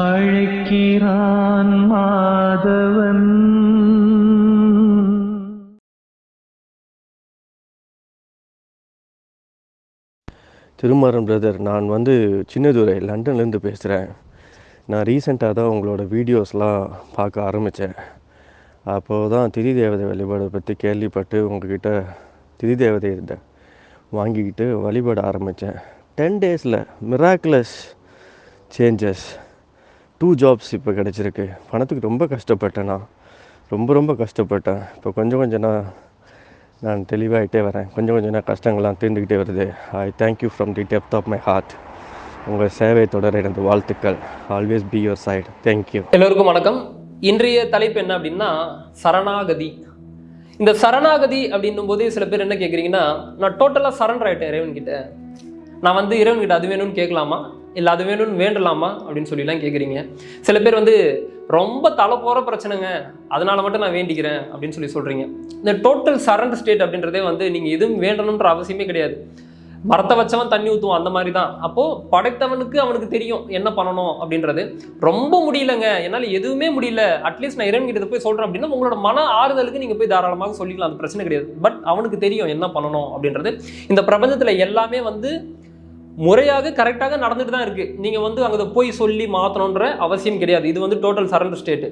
அழைக்கிறான் Madhavan. Thirumaran brother நான் வந்து சின்னதுரை லண்டன்லேருந்து பேசுகிறேன் நான் ரீசெண்டாக தான் உங்களோட வீடியோஸ்லாம் பார்க்க ஆரம்பித்தேன் அப்போது தான் திதி தேவதை வழிபாடை பற்றி கேள்விப்பட்டு உங்ககிட்ட திதி தேவதை இருந்த வாங்கிக்கிட்டு வழிபட ஆரம்பித்தேன் டென் டேஸில் மிராக்குலஸ் சேஞ்சஸ் டூ ஜாப்ஸ் இப்போ கிடச்சிருக்கு. பணத்துக்கு ரொம்ப கஷ்டப்பட்டேன் நான். ரொம்ப ரொம்ப கஷ்டப்பட்டேன். இப்போ கொஞ்சம் கொஞ்சம் நான் நான் தெளிவாகிட்டே வரேன். கொஞ்சம் கொஞ்சம் நான் கஷ்டங்கள்லாம் தீர்ந்துக்கிட்டே வருது. I thank you from the depth of my heart உங்கள் சேவை தொடர எனது வாழ்த்துக்கள். Always be your side thank you எல்லோருக்கும் வணக்கம். இன்றைய தலைப்பு என்ன அப்படின்னா சரணாகதி. இந்த சரணாகதி அப்படின்னும் போதே சில பேர் என்ன கேட்குறீங்கன்னா நான் டோட்டலாக சரண்டர் ஆகிட்டேன் இறைவன்கிட்ட. நான் வந்து இறைவன்கிட்ட அது வேணும்னு கேட்கலாமா? இல்லை அது வேணும்னு வேண்டலாமா அப்படின்னு சொல்லிலாம் கேட்குறீங்க சில பேர் வந்து ரொம்ப தலை போகிற பிரச்சனைங்க. அதனால் மட்டும் நான் வேண்டிக்கிறேன். அப்படின்னு சொல்லி சொல்கிறீங்க இந்த டோட்டல் சரண்டர் ஸ்டேட் அப்படின்றதே வந்து நீங்கள் எதுவும் வேண்டணுன்ற அவசியமே கிடையாது. மரத்தை வச்சவன் தண்ணி ஊற்றுவான் அந்த மாதிரி தான் அப்போது படைத்தவனுக்கு அவனுக்கு தெரியும் என்ன பண்ணணும் அப்படின்றது. ரொம்ப முடியலங்க. என்னால் எதுவுமே முடியல. அட்லீஸ்ட் நான் இறைவன் போய் சொல்கிறேன் அப்படின்னா உங்களோட மன ஆறுதலுக்கு நீங்கள் போய் தாராளமாக சொல்லிக்கலாம். அந்த பிரச்சனை கிடையாது. பட் அவனுக்கு தெரியும் என்ன பண்ணணும் அப்படின்றது. இந்த பிரபஞ்சத்தில் எல்லாமே வந்து முறையாக கரெக்டாக நடந்துட்டு தான் இருக்குது நீங்கள் வந்து அங்கே போய் சொல்லி மாற்றணுன்ற அவசியம் கிடையாது. இது வந்து டோட்டல் சரண்டர் ஸ்டேட்டு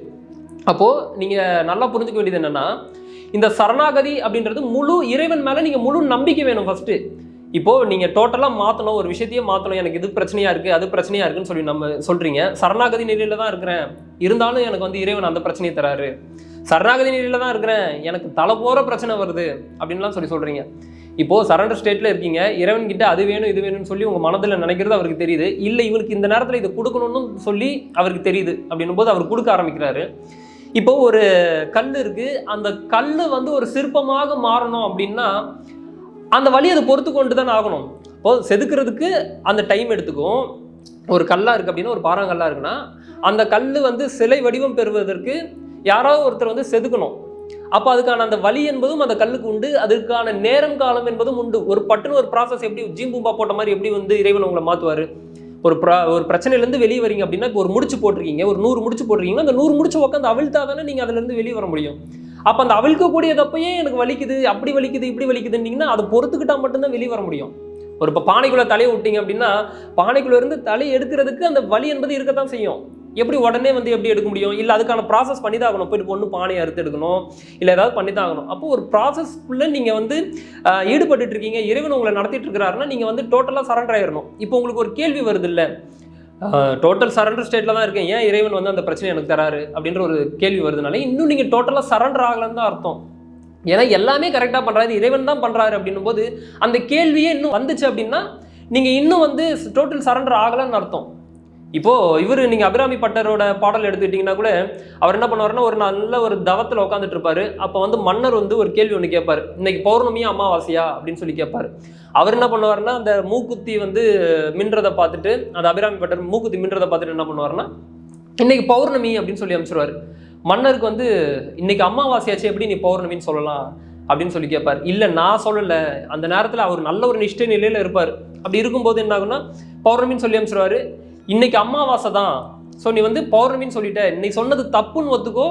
அப்போது நீங்கள் நல்லா புரிஞ்சுக்க வேண்டியது என்னென்னா இந்த சரணாகதி அப்படின்றது முழு இறைவன் மேலே நீங்கள் முழு நம்பிக்கை வேணும் ஃபஸ்ட்டு இப்போது நீங்கள் டோட்டலாக மாற்றணும் ஒரு விஷயத்தையே மாற்றணும் எனக்கு இது பிரச்சனையாக இருக்குது அது பிரச்சனையாக இருக்குன்னு சொல்லி நம்ம சொல்கிறீங்க சரணாகதி நிலையில் தான் இருக்கிறேன். இருந்தாலும் எனக்கு வந்து இறைவன் அந்த பிரச்சனையை தராரு. சரணாகதி நிலையில் தான் இருக்கிறேன். எனக்கு தலை போகிற பிரச்சனை வருது அப்படின்லாம் சொல்லி சொல்கிறீங்க இப்போது சரண்டர் ஸ்டேட்டில் இருக்கீங்க. இறைவன் கிட்ட அது வேணும் இது வேணும்னு சொல்லி உங்கள் மனதில் நினைக்கிறது அவருக்கு தெரியுது. இல்லை இவனுக்கு இந்த நேரத்தில் இதை கொடுக்கணும்னு சொல்லி அவருக்கு தெரியுது அப்படின்னும் போது அவர் கொடுக்க ஆரம்பிக்கிறாரு. இப்போ ஒரு கல் இருக்கு. அந்த கல் வந்து ஒரு சிற்பமாக மாறணும் அப்படின்னா அந்த வழி அதை பொறுத்து கொண்டு தான் ஆகணும். இப்போ செதுக்கிறதுக்கு அந்த டைம் எடுத்துக்கும். ஒரு கல்லா இருக்கு அப்படின்னா ஒரு பாறாங்கல்லா இருக்குன்னா அந்த கல் வந்து சிலை வடிவம் பெறுவதற்கு யாராவது ஒருத்தர் வந்து செதுக்கணும். அப்போ அதுக்கான அந்த வழி என்பதும் அந்த கல்லுக்கு உண்டு. அதுக்கான நேரம் காலம் என்பதும் உண்டு. ஒரு பட்டுன்னு ஒரு ப்ராசஸ் எப்படி ஜீம்பூம்பா போட்ட மாதிரி எப்படி வந்து இறைவன் உங்களை மாற்றுவார் ஒரு ப்ரா ஒரு பிரச்சனையிலேருந்து வெளியே வரீங்க அப்படின்னா இப்போ ஒரு முடிச்சு போட்டிருக்கீங்க ஒரு நூறு முடிச்சு போட்டிருக்கீங்க அந்த நூறு முடிச்சு உட்காந்து அவிழ்த்தா தானே நீங்கள் அதுலேருந்து வெளியே வர முடியும். அப்போ அந்த அவிழ்க்கக்கூடியதப்பையே எனக்கு வலிக்குது அப்படி வலிக்குது இப்படி வலிக்குதுன்னீங்கன்னா அதை பொறுத்துக்கிட்டால் மட்டும்தான் வெளியே வர முடியும். ஒரு இப்போ பானைக்குள்ளே தலையை விட்டீங்க அப்படின்னா பானைக்குள்ளேருந்து தலையை எடுக்கிறதுக்கு அந்த வலி என்பது இருக்கத்தான் செய்யும். எப்படி உடனே வந்து எப்படி எடுக்க முடியும்? இல்லை அதுக்கான ப்ராசஸ் பண்ணி தான் ஆகணும் போயிட்டு பொண்ணு பானையை அறுத்து எடுக்கணும். இல்லை ஏதாவது பண்ணி தான் ஆகணும் அப்போ ஒரு ப்ராசஸ்க்குள்ளே நீங்கள் வந்து ஈடுபட்டு இருக்கீங்க. இறைவன் உங்களை நடத்திட்டு இருக்கிறாருன்னா நீங்கள் வந்து டோட்டலாக சரண்டர் ஆயிடணும் இப்போ உங்களுக்கு ஒரு கேள்வி வருது இல்லை டோட்டல் சரண்டர் ஸ்டேட்டில் தான் இருக்கேன். ஏன் இறைவன் வந்து அந்த பிரச்சனை எனக்கு தராரு? அப்படின்ற ஒரு கேள்வி வருதுனால இன்னும் நீங்கள் டோட்டலாக சரண்டர் ஆகலன்னு தான் அர்த்தம். ஏன்னா எல்லாமே கரெக்டாக பண்ணுறாரு இறைவன் தான் பண்ணுறாரு அப்படின்னும் போது அந்த கேள்வியே இன்னும் வந்துச்சு அப்படின்னா நீங்கள் இன்னும் வந்து டோட்டல் சரண்டர் ஆகலைன்னு அர்த்தம். இப்போ இவர் நீங்க அபிராமி பட்டரோட பாடல் எடுத்துக்கிட்டீங்கன்னா கூட அவர் என்ன பண்ணுவாருன்னா ஒரு நல்ல ஒரு தவத்தில் உட்காந்துட்டு இருப்பாரு. அப்போ வந்து மன்னர் வந்து ஒரு கேள்வி ஒன்று கேட்பாரு. இன்னைக்கு பௌர்ணமியா அமாவாசையா? அப்படின்னு சொல்லி கேட்பாரு. அவர் என்ன பண்ணுவாருன்னா அந்த மூக்குத்தி வந்து மின்றதை பார்த்துட்டு அந்த அபிராமி பட்டர் மூக்குத்தி மின்றதை பார்த்துட்டு என்ன பண்ணுவாருன்னா இன்னைக்கு பௌர்ணமி அப்படின்னு சொல்லி அனுப்பிச்சிருவாரு. மன்னருக்கு வந்து இன்னைக்கு அமாவாசையாச்சு எப்படி நீ பௌர்ணமின்னு சொல்லலாம்? அப்படின்னு சொல்லி கேட்பார். இல்லை நான் சொல்லலை. அந்த நேரத்தில் அவர் நல்ல ஒரு நிஷ்டை நிலையில் இருப்பார். அப்படி இருக்கும்போது என்ன ஆகுன்னா பௌர்ணமின்னு சொல்லி அமைச்சிருவாரு இன்னைக்கு அமாவாசை தான். ஸோ நீ வந்து பௌர்ணமின்னு சொல்லிட்ட. நீ சொன்னது தப்புன்னு ஒத்துக்கோ.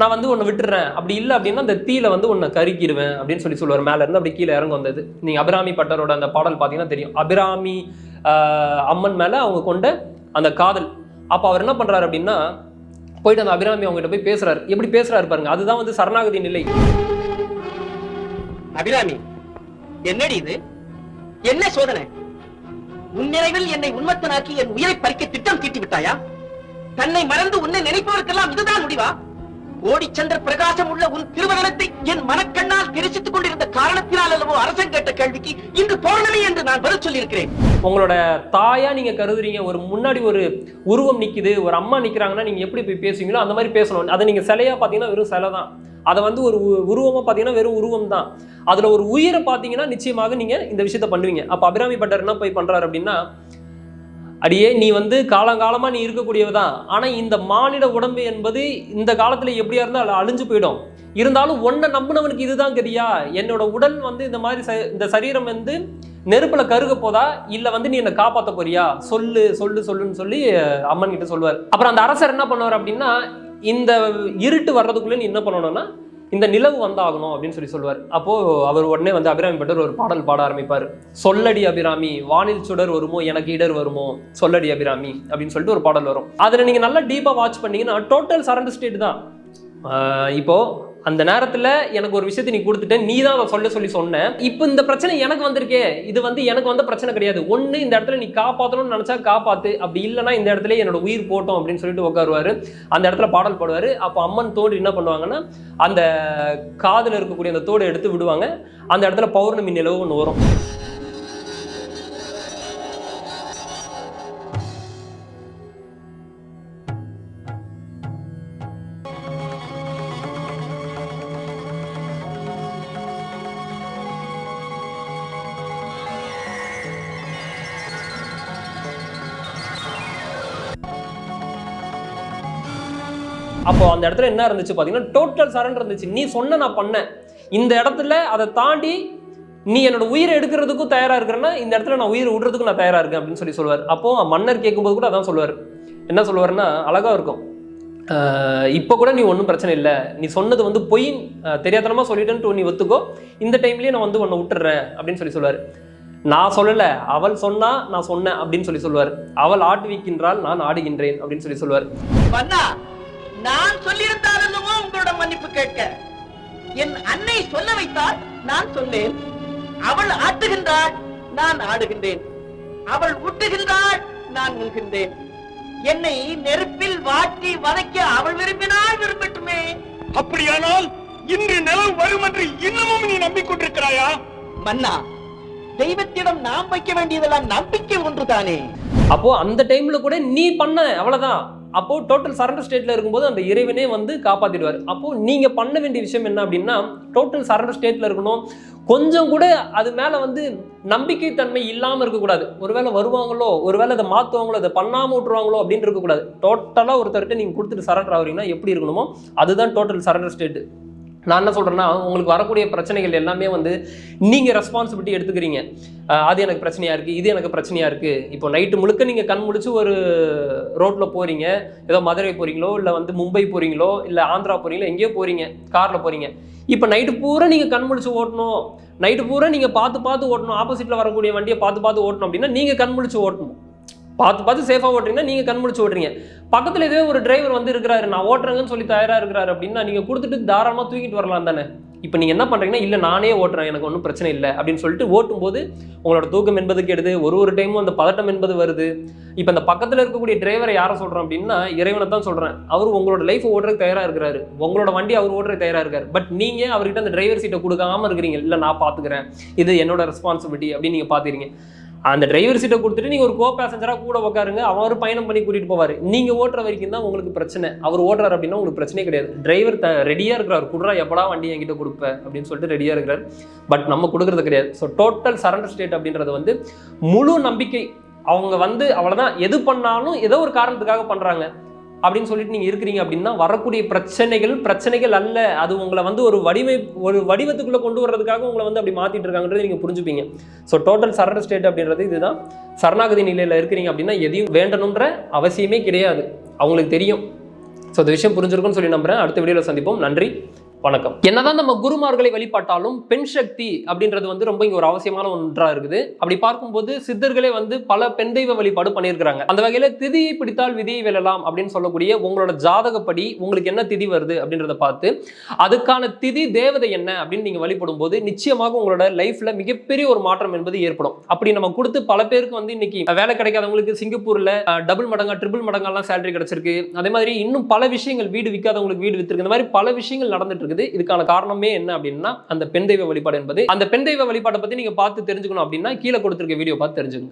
நான் வந்து உன்னை விட்டுறேன். அப்படி இல்லை அப்படின்னா அந்த தீயில வந்து உன்னை கருக்கிடுவேன் அப்படின்னு சொல்லி சொல்லுவார். மேலே இருந்து அப்படி கீழே இறங்க வந்தது நீங்க அபிராமி பட்டரோட அந்த பாடல் பார்த்தீங்கன்னா தெரியும். அபிராமி அம்மன் மேலே அவங்க கொண்ட அந்த காதல். அப்போ அவர் என்ன பண்றாரு அப்படின்னா போயிட்டு அந்த அபிராமி அவங்ககிட்ட போய் பேசுறாரு. எப்படி பேசுறாரு பாருங்க. அதுதான் வந்து சரணாகதி நிலை. அபிராமி என்னடி இது? என்ன சோதனை? உன்னிறைவில் என்னை உண்மத்தனாக்கி என் உயிரை பறிக்க திட்டம் தீட்டி விட்டாயா தன்னை மறந்து உன்னை நினைப்பவருக்கெல்லாம் இதுதான் முடிவா? கோடிச்சந்திர பிரகாசம் உள்ள உன் திருவதனத்தை என் மனக்கண்ணால் தெரிசித்துக் கொண்டிருந்த காரணத்தினால் அல்லவோ அரசன் கேட்ட கேள்விக்கு இன்று பௌர்ணமி என்று நான் பதில் சொல்லியிருக்கிறேன். உங்களோட தாயா நீங்க கருதுறீங்க ஒரு முன்னாடி ஒரு உருவம் நிக்குது ஒரு அம்மா நிக்கிறாங்கன்னா நீங்க எப்படி போய் பேசுவீங்களோ அந்த மாதிரி பேசணும். அதை நீங்க சிலையா பாத்தீங்கன்னா வெறும் சிலை தான். அதை வந்து ஒரு உ- பார்த்தீங்கன்னா வெறும் உருவம் தான். அதில் ஒரு உயிரை பார்த்தீங்கன்னா நிச்சயமாக நீங்கள் இந்த விஷயத்த பண்ணுவீங்க. அப்போ அபிராமி பட்டர் என்ன போய் பண்றாரு அப்படின்னா அடியே நீ வந்து காலங்காலமாக நீ இருக்கக்கூடியவ தான் ஆனால் இந்த மானிட உடம்பு என்பது இந்த காலத்தில் எப்படியா இருந்தால் அழிஞ்சு போயிடும். இருந்தாலும் ஒன்றை நம்பினவனுக்கு இதுதான் கதியா? என்னோட உடல் வந்து இந்த மாதிரி ச- இந்த சரீரம் வந்து நெருப்பில் கருக போதா? இல்லை வந்து நீ என்னை காப்பாற்ற போறியா? சொல்லு சொல்லு சொல்லுன்னு சொல்லி அம்மன் கிட்ட சொல்லுவார். அப்புறம் அந்த அரசர் என்ன பண்ணுவார் அப்படின்னா இந்த இருட்டு வர்றதுக்குள்ளே நீ என்ன பண்ணணும்னா இந்த நிலவு வந்தாகணும் அப்படின்னு சொல்லி சொல்லுவார். அப்போது அவர் உடனே வந்து அபிராமி பட்டர் ஒரு பாடல் பாட ஆரம்பிப்பார். சொல்லடி அபிராமி வானில் சுடர் வருமோ எனக்கு இடர் வருமோ? சொல்லடி அபிராமி அப்படின்னு சொல்லிட்டு ஒரு பாடல் வரும். அதில் நீங்கள் நல்லா டீப்பாக வாட்ச் பண்ணீங்கன்னா டோட்டல் சரண்டர் ஸ்டேட் தான். இப்போது அந்த நேரத்துல எனக்கு ஒரு விஷயத்தை நீ கொடுத்துட்ட நீ தான் அதை சொல்ல சொல்லி சொன்ன. இப்போ இந்த பிரச்சனை எனக்கு வந்திருக்கே. இது வந்து எனக்கு வந்த பிரச்சனை கிடையாது. ஒண்ணு இந்த இடத்துல நீ காப்பாற்றணும்னு நினைச்சா காப்பாத்து. அப்படி இல்லைன்னா இந்த இடத்துல என்னோட உயிர் போட்டோம் அப்படின்னு சொல்லிட்டு உட்காருவாரு. அந்த இடத்துல பாடல் பாடுவாரு. அப்போ அம்மன் தோடு என்ன பண்ணுவாங்கன்னா அந்த காதில் இருக்கக்கூடிய அந்த தோடு எடுத்து விடுவாங்க. அந்த இடத்துல பௌர்ணமி நிலவு ஒன்று வரும். அப்போ அந்த இடத்துல என்ன இருந்துச்சு பார்த்தீங்கன்னா டோட்டல் சரண்டர் இருந்துச்சு. நீ சொன்ன நான் பண்ணேன். இந்த இடத்துல அதை தாண்டி நீ என்னோட உயிரை எடுக்கிறதுக்கும் தயாராக இருக்கிறேன்னா இந்த இடத்துல நான் உயிரை விடுறதுக்கும் நான் தயாராக இருக்கேன் அப்படின்னு சொல்லி சொல்லுவார். அப்போ மன்னர் கேட்கும்போது கூட அதான் சொல்லுவார். என்ன சொல்லுவாருன்னா அழகாக இருக்கும். இப்போ கூட நீ ஒன்றும் பிரச்சனை இல்லை. நீ சொன்னது வந்து பொய் தெரியாதனமாக தெரியாதனமா சொல்லிட்டேன்ட்டு நீ ஒத்துக்கோ. இந்த டைம்லேயே நான் வந்து உன்னை விட்டுறேன் அப்படின்னு சொல்லி சொல்லுவார். நான் சொல்லலை. அவள் சொன்னா நான் சொன்னேன் அப்படின்னு சொல்லி சொல்லுவார். அவள் ஆட்டுவிக்கின்றால் நான் ஆடுகின்றேன் அப்படின்னு சொல்லி சொல்லுவார். நான் சொல்லியிருந்தால் அல்லவோ உங்களோட மன்னிப்பு கேட்க. என் அன்னை சொல்ல வைத்தால் நான் சொன்னேன் அவள் ஆட்டுகின்றாள் நான் ஆடுகின்றேன். அவள் ஊட்டுகின்றாள் நான் உண்கின்றேன். என்னை நெருப்பில் வாட்டி வதைக்க அவள் விரும்பினால் விரும்பட்டுமே. அப்படியானால் இன்று நிலவு வரும் என்று இன்னமும் நீ நம்பிக்கொண்டிருக்கிறாயா? மன்னா தெய்வத்திடம் நாம் வைக்க வேண்டியதெல்லாம் நம்பிக்கை ஒன்றுதானே? அப்போ அந்த டைம்ல கூட நீ பண்ண அவ்வளவுதான். அப்போ டோட்டல் சரண்டர் ஸ்டேட்ல இருக்கும்போது அந்த இறைவனே வந்து காப்பாத்திடுவார். அப்போ நீங்க பண்ண வேண்டிய விஷயம் என்ன அப்படின்னா டோட்டல் சரண்டர் ஸ்டேட்ல இருக்கணும். கொஞ்சம் கூட அது மேல வந்து நம்பிக்கை தன்மை இல்லாம இருக்கக்கூடாது. ஒருவேளை வருவாங்களோ ஒருவேளை அதை மாத்துவாங்களோ அதை பண்ணாம விட்டுருவாங்களோ அப்படின்னு இருக்கக்கூடாது. டோட்டலா ஒருத்தர்கிட்ட நீங்க கொடுத்துட்டு சரண்டர் ஆகுறீங்கன்னா எப்படி இருக்கணுமோ அதுதான் டோட்டல் சரண்டர் ஸ்டேட்டு நான் என்ன சொல்கிறேன்னா உங்களுக்கு வரக்கூடிய பிரச்சனைகள் எல்லாமே வந்து நீங்கள் ரெஸ்பான்சிபிலிட்டி எடுத்துக்கிறீங்க. அது எனக்கு பிரச்சனையாக இருக்குது இது எனக்கு பிரச்சனையாக இருக்குது இப்போ நைட்டு முழுக்க நீங்கள் கண் முடிச்சு ஒரு ரோட்டில் போகிறீங்க ஏதோ மதுரை போகிறீங்களோ இல்லை வந்து மும்பை போகிறீங்களோ இல்லை ஆந்திரா போகிறீங்களோ எங்கேயோ போகிறீங்க காரில் போகிறீங்க இப்போ நைட்டு பூரா நீங்கள் கண் முழிச்சு ஓட்டணும். நைட்டு பூரா நீங்கள் பார்த்து பார்த்து ஓட்டணும். ஆப்போசிட்டில் வரக்கூடிய வண்டியை பார்த்து பார்த்து ஓட்டணும் அப்படின்னா நீங்கள் கண் முழிச்சு ஓட்டணும். பார்த்து பார்த்து சேஃபாக ஓட்டுறீங்கன்னா நீங்கள் கண்முடிச்சு ஓட்டுறீங்க. பக்கத்தில் இதே ஒரு டிரைவர் வந்து இருக்கிறாரு நான் ஓட்டுறேங்கன்னு சொல்லி தயாராக இருக்கிறாரு அப்படின்னா நீங்கள் கொடுத்துட்டு தாராளமாக தூக்கிட்டு வரலாம் தானே. இப்போ நீங்கள் என்ன பண்ணுறீங்கன்னா இல்லை நானே ஓட்டுறேன் எனக்கு ஒன்றும் பிரச்சனை இல்லை அப்படின்னு சொல்லிட்டு ஓட்டும்போது உங்களோட தூக்கம் என்பது கெடுது. ஒரு ஒரு டைமும் அந்த பதட்டம் என்பது வருது. இப்போ அந்த பக்கத்தில் இருக்கக்கூடிய டிரைவரை யாரை சொல்கிறோம் அப்படின்னா இறைவனை தான் சொல்கிறேன் அவர் உங்களோட லைஃப் ஓட்டுறதுக்கு தயாராக இருக்கிறாரு. உங்களோட வண்டி அவர் ஓட்டுறதுக்கு தயாராக இருக்கார். பட் நீங்கள் அவர்கிட்ட அந்த டிரைவர் சீட்டை கொடுக்காம இருக்கிறீங்க. இல்லை நான் பார்த்துக்கிறேன் இது என்னோட ரெஸ்பான்சிபிலிட்டி அப்படின்னு நீங்கள் பார்த்துக்கிறீங்க அந்த டிரைவர் சீட்டை கொடுத்துட்டு நீங்கள் ஒரு கோ பேசஞ்சராக கூட உட்காருங்க அவர் பயணம் பண்ணி கூட்டிகிட்டு போவார். நீங்கள் ஓட்டுற வரைக்கும் தான் உங்களுக்கு பிரச்சனை. அவர் ஓட்டுறாரு அப்படின்னா உங்களுக்கு பிரச்சனையே கிடையாது. டிரைவர் த ரெடியாக இருக்கிறார். குடுறா எப்படா வண்டி என்கிட்ட கொடுப்பேன் அப்படின்னு சொல்லிட்டு ரெடியாக இருக்கிறார். பட் நம்ம கொடுக்குறது கிடையாது. ஸோ டோட்டல் சரண்டர் ஸ்டேட் அப்படின்றது வந்து முழு நம்பிக்கை. அவங்க வந்து அவ்வளோதான் எது பண்ணாலும் ஏதோ ஒரு காரணத்துக்காக பண்ணுறாங்க அப்படின்னு சொல்லிட்டு நீங்கள் இருக்கிறீங்க அப்படின்னா வரக்கூடிய பிரச்சனைகள் பிரச்சனைகள் அல்ல. அது உங்களை வந்து ஒரு வடிவை ஒரு வடிவத்துக்குள்ளே கொண்டு வர்றதுக்காக உங்களை வந்து அப்படி மாற்றிட்டு இருக்காங்கன்றது நீங்கள் புரிஞ்சுப்பீங்க. ஸோ டோட்டல் சரண ஸ்டேட் அப்படின்றது இதுதான். சரணாகதி நிலையில் இருக்கிறீங்க அப்படின்னா எதையும் வேண்டணுன்ற அவசியமே கிடையாது. அவங்களுக்கு தெரியும். ஸோ இந்த விஷயம் புரிஞ்சிருக்கும்னு சொல்லி நம்புறேன். அடுத்த வீடியோவில் சந்திப்போம். நன்றி. வணக்கம். என்னதான் நம்ம குருமார்களை வழிபாட்டாலும் பெண் சக்தி அப்படின்றது வந்து ரொம்ப இங்க ஒரு அவசியமான ஒன்றா இருக்குது. அப்படி பார்க்கும்போது சித்தர்களே வந்து பல பெண் தெய்வ வழிபாடு பண்ணியிருக்கிறாங்க. அந்த வகையில திதியை பிடித்தால் விதியை வெல்லலாம் அப்படின்னு சொல்லக்கூடிய உங்களோட ஜாதகப்படி உங்களுக்கு என்ன திதி வருது அப்படின்றத பார்த்து அதுக்கான திதி தேவதை என்ன அப்படின்னு நீங்க வழிபடும் போது நிச்சயமாக உங்களோட லைஃப்ல மிகப்பெரிய ஒரு மாற்றம் என்பது ஏற்படும். அப்படி நம்ம கொடுத்து பல பேருக்கு வந்து இன்னைக்கு வேலை கிடைக்காதவங்களுக்கு சிங்கப்பூர்ல டபுள் மடங்கா ட்ரிபிள் மடங்கெல்லாம் சேலரி கிடைச்சிருக்கு. அதே மாதிரி இன்னும் பல விஷயங்கள் வீடு விற்காதவங்களுக்கு வீடு வித்திருக்கு. இந்த மாதிரி பல விஷயங்கள் நடந்துட்டு இருக்குது. இதுக்கான காரணமே என்ன அப்படின்னா அந்த பெண் தெய்வ வழிபாடு என்பது. அந்த பெண் தெய்வ வழிபாட்டை பத்தி நீங்க பார்த்து தெரிஞ்சுக்கணும் அப்படின்னா கீழே கொடுத்திருக்க வீடியோ பார்த்து தெரிஞ்சுக்கோங்க.